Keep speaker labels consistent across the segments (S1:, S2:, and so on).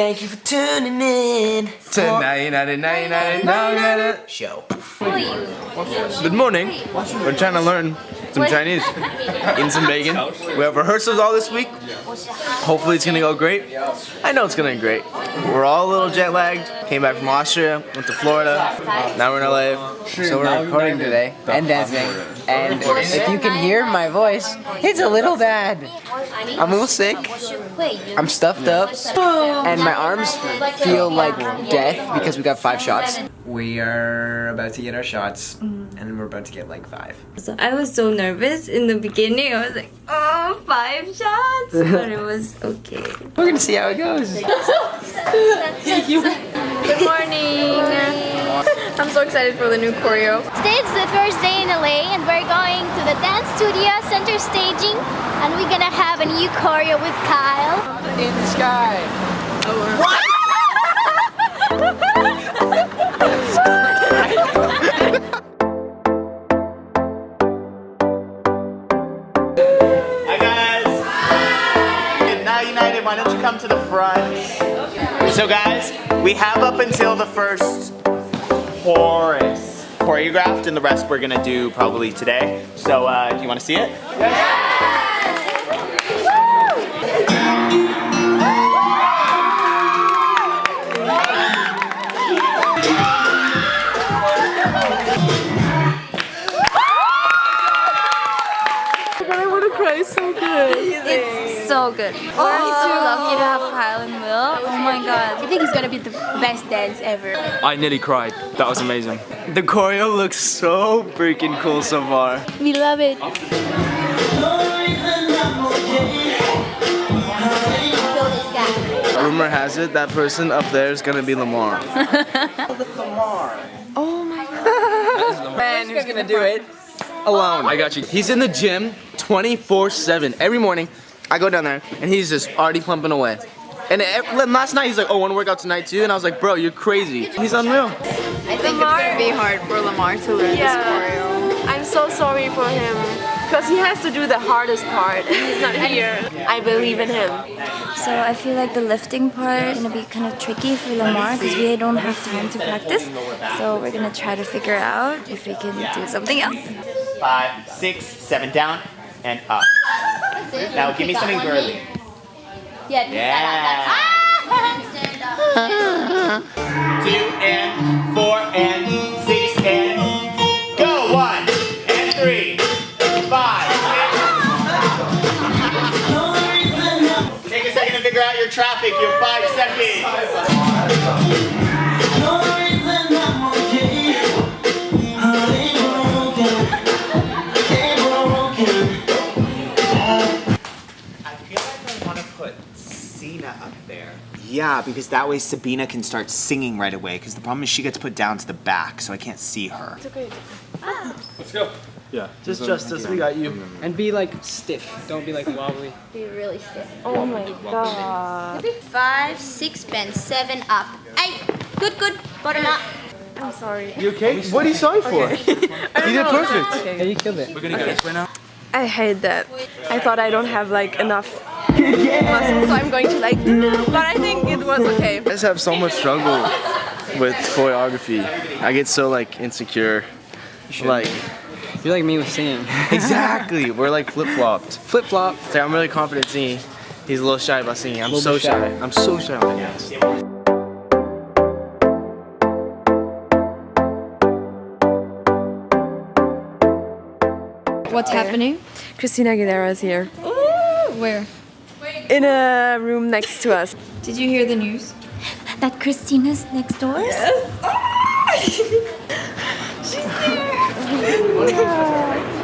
S1: Thank you for tuning in
S2: To 99
S1: show.
S2: Good morning. We're trying to learn some Chinese. Eating some bacon. We have rehearsals all this week. Hopefully it's gonna go great. I know it's gonna go great. We're all a little jet lagged. Came back from Austria, went to Florida. Now we're in LA.
S3: So we're recording today and dancing. And if you can hear my voice, it's a little bad. I'm a little sick. I'm stuffed up. And my arms feel like death because we got five shots. We are about to get our shots. And we're about to get like five.
S4: So I was so nervous in the beginning. I was like, oh, five shots, but it was okay.
S3: We're gonna see how it goes.
S5: Good morning. I'm so excited for the new choreo.
S6: Today is the first day in LA and we're going to the dance studio center staging and we're gonna have a new choreo with Kyle.
S3: In the sky.
S7: Hi guys! Now United, why don't you come to the front? So guys, we have up until the first chorus choreographed and the rest we're gonna do probably today. So uh, do you wanna see it? I want to cry so good.
S4: It's so good. We're so lucky to have Kyle and Will. Oh my
S6: I
S4: god.
S6: think it's gonna be the best dance ever.
S2: I nearly cried. That was amazing. The choreo looks so freaking cool so far.
S6: We love it.
S2: Rumor has it that person up there is gonna be Lamar. Lamar. oh my god.
S3: Man, who's gonna do it?
S2: alone. I got you. He's in the gym 24-7. Every morning, I go down there, and he's just already pumping away. And it, last night, he's like, oh, want to work out tonight too? And I was like, bro, you're crazy. He's unreal.
S5: I think it's gonna be hard for Lamar to learn this choreo. I'm so sorry for him because he has to do the hardest part and he's not here. I believe in him.
S4: So I feel like the lifting part is gonna be kind of tricky for Lamar because we don't have time to practice. So we're gonna try to figure out if we can do something else.
S7: Five, six, seven, down and up. Now give me something girly.
S6: Yeah.
S7: Yeah. Two and four and Yeah, because that way Sabina can start singing right away. Because the problem is she gets put down to the back, so I can't see her. It's okay. Let's go. Yeah.
S2: Just Justice, we got you.
S3: And be like stiff. Don't be like wobbly.
S6: Be really stiff.
S5: Oh my god.
S6: Five, six, bend, seven, up. Eight. Good, good. Bottom up.
S5: I'm sorry.
S2: You okay? What are you sorry for? You did perfect.
S3: Yeah, you killed it. We're gonna okay. go this way now.
S5: I hate that. I thought I don't have like enough muscle, so I'm going to like, but I think it was okay.
S2: I just have so much struggle with choreography. I get so like insecure. Like
S3: You're like me with singing.
S2: exactly, we're like flip flopped.
S3: Flip flop.
S2: So I'm really confident singing. He's a little shy about singing. I'm so
S3: shy.
S2: shy. I'm so shy about it.
S4: What's happening?
S5: Christina Aguilera is here
S4: Where?
S5: In a room next to us.
S4: Did you hear the news?
S6: That Christina's next door? Yes. She's there.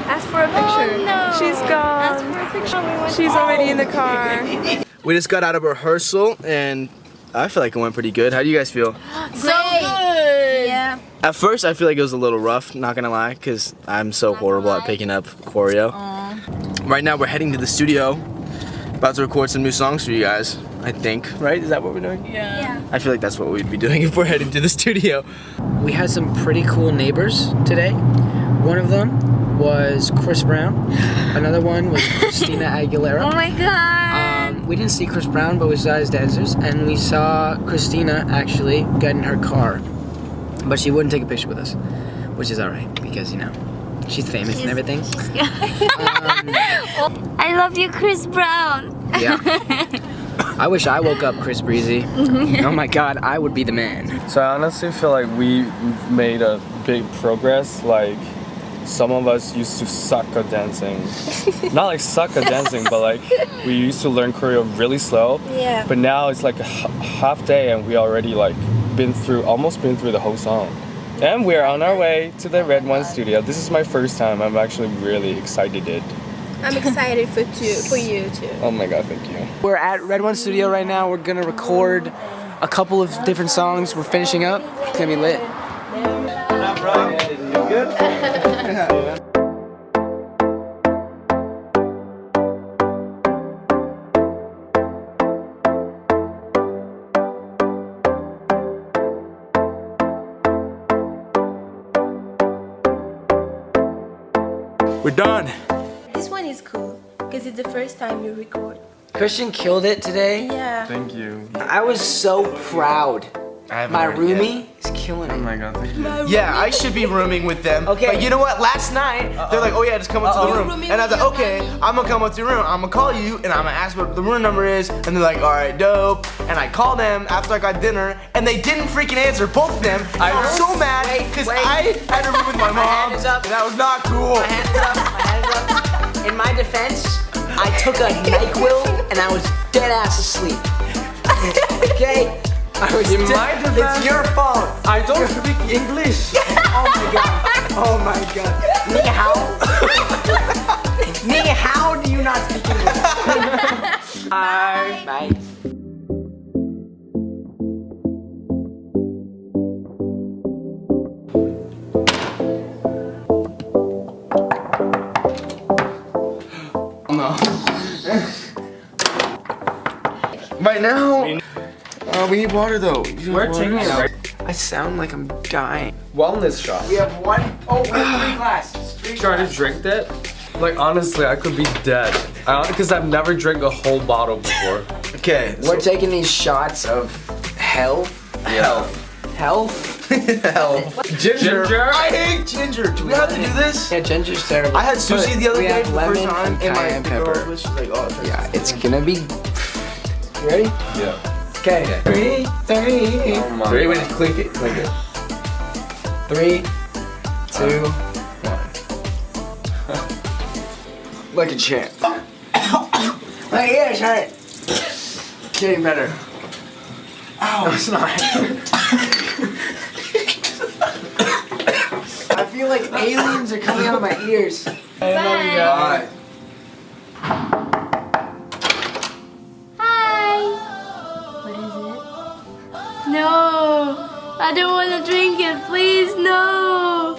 S5: Ask for a oh, picture.
S6: no.
S5: She's gone. Ask for a picture. She's already in the car.
S2: We just got out of rehearsal and I feel like it went pretty good. How do you guys feel?
S6: So good. Yeah.
S2: At first, I feel like it was a little rough, not gonna lie, because I'm so horrible at picking up choreo. Right now, we're heading to the studio, about to record some new songs for you guys, I think. Right? Is that what we're doing?
S6: Yeah.
S2: I feel like that's what we'd be doing if we're heading to the studio.
S3: We had some pretty cool neighbors today. One of them was Chris Brown. Another one was Christina Aguilera.
S4: Oh my god.
S3: Um, we didn't see Chris Brown, but we saw his dancers, and we saw Christina actually get in her car, but she wouldn't take a picture with us, which is alright because you know she's famous and everything.
S4: I love you, Chris Brown.
S3: Yeah. I wish I woke up Chris Breezy. Mm-hmm. oh my God, I would be the man.
S8: So I honestly feel like we made a big progress. Like some of us used to suck at dancing. Not like suck at dancing, but like we used to learn choreo really slow.
S4: Yeah.
S8: But now it's like a h- half day and we already like been through almost been through the whole song. And we're on our way to the RedOne studio. This is my first time. I'm actually really excited.
S5: I'm excited for you, for you too.
S8: Oh my god, thank you.
S3: We're at RedOne Studio right now. We're gonna record a couple of different songs. We're finishing up. It's gonna be lit.
S2: We're done.
S5: This one is cool because it's the first time you record.
S3: Christian killed it today.
S5: Yeah.
S8: Thank you.
S3: I was so proud.
S2: I
S3: My
S2: heard it yet.
S3: roomie is killing it.
S8: Oh my god, thank you.
S2: Yeah, I should be rooming with them.
S3: Okay.
S2: But you know what? Last night, they're like, oh yeah, just come up to
S3: Uh-oh.
S2: the room. And I was like, okay,
S5: roomie.
S2: I'm gonna come up to your room. I'm gonna call you and I'm gonna ask what the room number is. And they're like, all right, dope. And I called them after I got dinner and they didn't freaking answer, both of them. I was so mad because. I had to room with my mom.
S3: hand is up.
S2: And that was not cool.
S3: Took a NyQuil and I was dead ass asleep. okay? I was
S2: In my defense-
S3: It's your fault.
S2: I don't speak English.
S3: Oh my god. Oh my god. Ni hao. Ni hao do you not speak English?
S2: I
S3: Bye.
S2: Right now. Uh, we need water though.
S8: We're taking it right.
S3: I sound like I'm dying.
S8: Wellness shot.
S3: We have one oh we have three glasses. Three
S8: Try to drink that? Like honestly, I could be dead. I because I've never drank a whole bottle before.
S2: Okay.
S3: We're taking these shots of health.
S2: Hell.
S3: Health.
S2: Hell. Ginger.
S8: Ginger?
S2: I hate ginger. Do we have to do this?
S3: Yeah, ginger's terrible.
S2: I had sushi
S3: But
S2: the other day for the first time,
S3: and
S2: and my
S3: cayenne
S2: girl
S3: pepper.
S2: was like, "Oh,
S3: Yeah, it's gonna be. You ready?
S8: Yeah.
S3: Okay. Three, three,
S8: Oh my
S2: Ready? Wait,
S8: god.
S2: click it. Click it.
S3: three, two, uh, one. like a champ. My ears hurt. Getting better. Ow. No, it's not. I feel like aliens are coming out of my ears.
S2: Alright.
S6: Hi. I don't want to drink it. Please, no.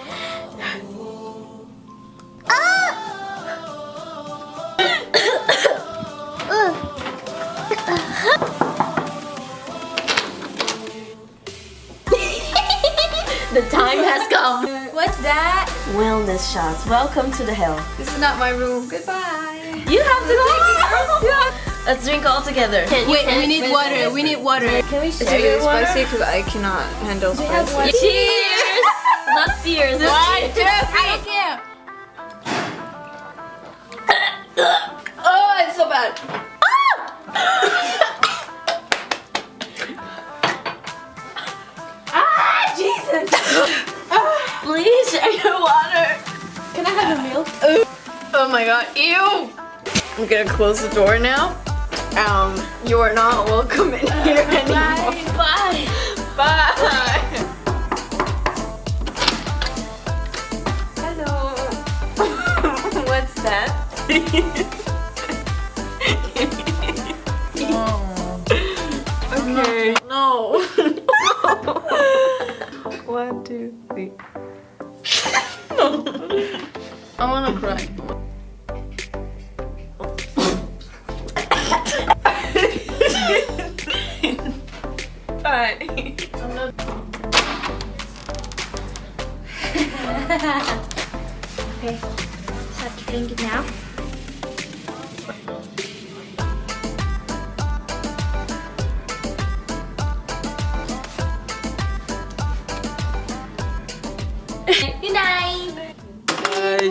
S6: the time has come.
S5: What's that?
S6: Wellness shots. Welcome to the hell.
S5: This is not my room. Goodbye.
S6: You have to take it. Let's drink all together.
S5: Wait, we need water. We need water.
S6: Can we
S5: It's
S6: share
S5: really
S6: your
S5: spicy because I cannot handle spicy.
S6: Cheers! Not tears. One, two, three.
S5: Oh, it's so bad.
S6: Ah, Jesus! Please share your water.
S5: Can I have a milk? Oh my god, ew! I'm gonna close the door now. Um, you are not welcome in here anymore.
S6: Bye.
S5: Bye. Bye. Hello. What's that? okay. No. One, two, three. I wanna cry. what?
S6: okay, just to drink it now.
S2: Good night!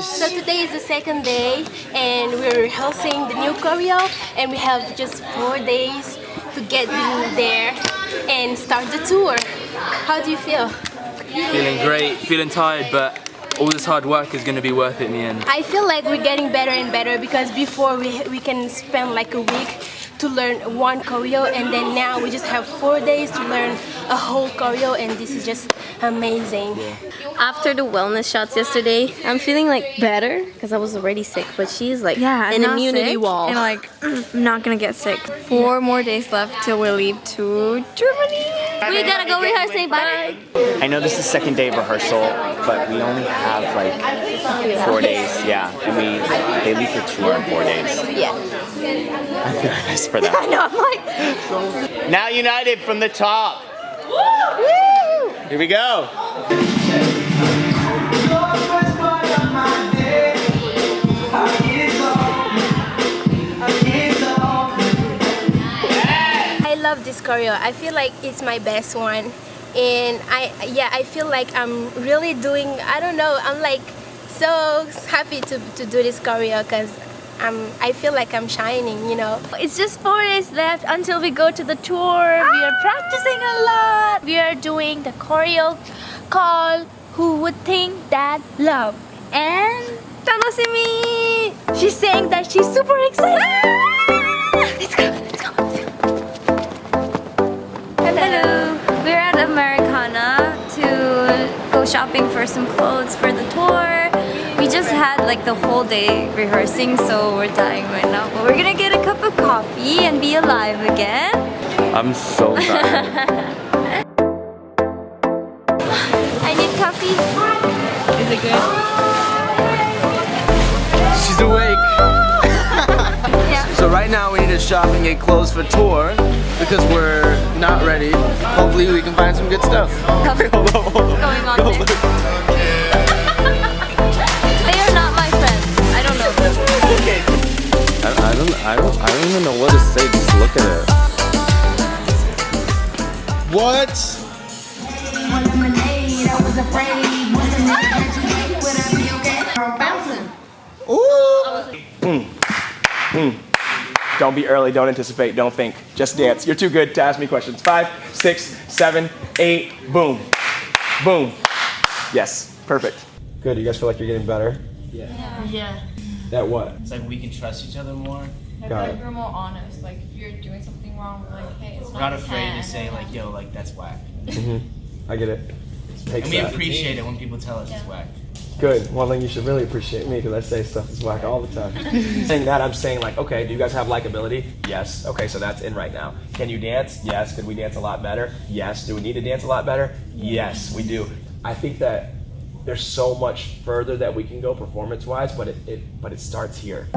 S9: So today is the second day and we're rehearsing the new choreo and we have just four days to get there and start the tour. How do you feel?
S10: Feeling great, feeling tired, but all this hard work is going to be worth it in the end.
S9: I feel like we're getting better and better because before we, we can spend like a week to learn one choreo and then now we just have four days to learn a whole choreo and this is just amazing.
S5: After the wellness shots yesterday, I'm feeling like better because I was already sick, but she's like
S4: Yeah,
S5: an immunity
S4: sick,
S5: wall.
S4: And like, I'm not gonna get sick. Four more days left till we leave to Germany.
S6: We gotta go rehearsing. Bye.
S7: I know this is the second day of rehearsal, but we only have like four days. Yeah, and we they leave for tour in four days.
S5: yeah.
S7: I'm nervous for that.
S5: I know, I'm like,
S7: Now united from the top. Here we go.
S9: I love this choreo. I feel like it's my best one. And I yeah, I feel like I'm really doing I don't know, I'm like so happy to, to do this choreo because I'm I feel like I'm shining, you know.
S4: It's just four days left until we go to the tour. We are practicing a lot. We are doing the choreo called Who Would Think That Love. And Tanosimi! She's saying that she's super excited. Ah! Go, let's go, let's go. Hello. We're at Americana to go shopping for some clothes for the tour. We just had like the whole day rehearsing, so we're dying right now. But we're gonna get a cup of coffee and be alive again.
S8: I'm so tired.
S4: I need coffee. Is it good?
S2: She's awake.
S4: Yeah.
S2: So right now we need to shop and get clothes for tour because we're not ready. Hopefully we can find some good stuff.
S4: What's going on there?
S7: Be early, don't anticipate, don't think. Just dance. You're too good to ask me questions. Five, six, seven, eight, boom. Boom. Yes, perfect. Good, you guys feel like you're getting better?
S11: Yeah.
S7: Yeah. That what?
S11: It's like we can trust each other more.
S12: I feel like we're more honest. Like if you're doing something wrong, we're like, hey, it's
S11: We're
S12: not
S11: not afraid to say like, yo, like that's whack.
S7: Mm-hmm. I get it. Takes
S11: And we
S7: that.
S11: appreciate it when people tell us it's whack.
S7: Good. Well, then you should really appreciate me because I say stuff is whack all the time. saying that, I'm saying like, okay, do you guys have likability? Yes. Okay, so that's in right now. Can you dance? Yes. Could we dance a lot better? Yes. Do we need to dance a lot better? Yes, we do. I think that there's so much further that we can go performance-wise, but it, it but it starts here.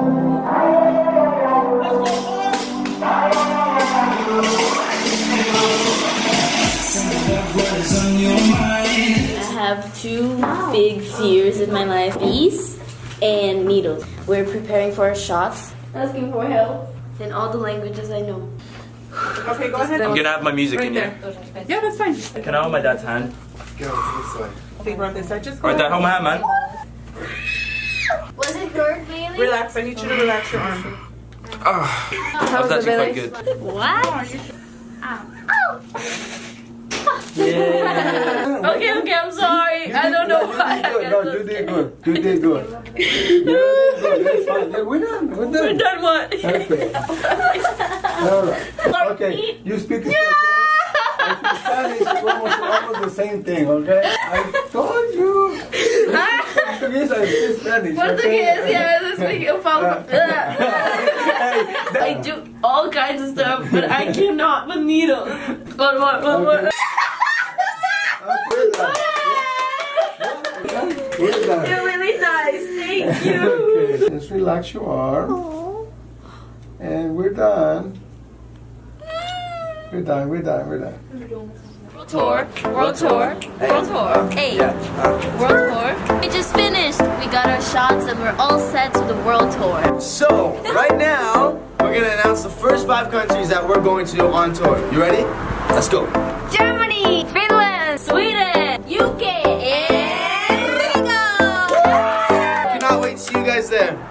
S13: I have two big fears in my life bees and needles. We're preparing for our shots, asking for help in all the languages I know.
S12: Okay, go ahead.
S10: I'm gonna have my music
S12: right
S10: in
S12: there.
S10: here.
S12: Yeah, that's fine.
S10: Can I hold my dad's hand?
S12: Go this way. Think on this side. Just
S10: Alright, dad, hold my hand, man.
S6: Was it Lord Bailey?
S12: Relax. I need you to relax your arm.
S10: Ah, that was actually quite good.
S6: What?
S13: Okay, okay, I'm sorry. I don't know why.
S14: No, you did good. You did good. You did good. Yeah, We're done. We're done.
S13: We're done what?
S14: Okay. All right. Okay. You speak Spanish. Spanish is almost, almost the same thing. Okay. I told you. Portuguese I speak Spanish.
S13: Portuguese, yeah, I speak uh, uh, eu. I do all kinds of stuff, but I cannot with needles. What, what, what, what?
S14: We're done.
S13: You're really nice, thank you.
S14: Okay. Just relax your arm. And we're done. We're done. We're done. We're done.
S13: World Tour, world tour, world tour. Hey, uh, world tour.
S6: We just finished. We got our shots and we're all set to the world tour.
S2: So, right now, we're gonna announce the first five countries that we're going to on tour. You ready? Let's go.
S4: Germany, Finland,
S6: Sweden,
S2: there.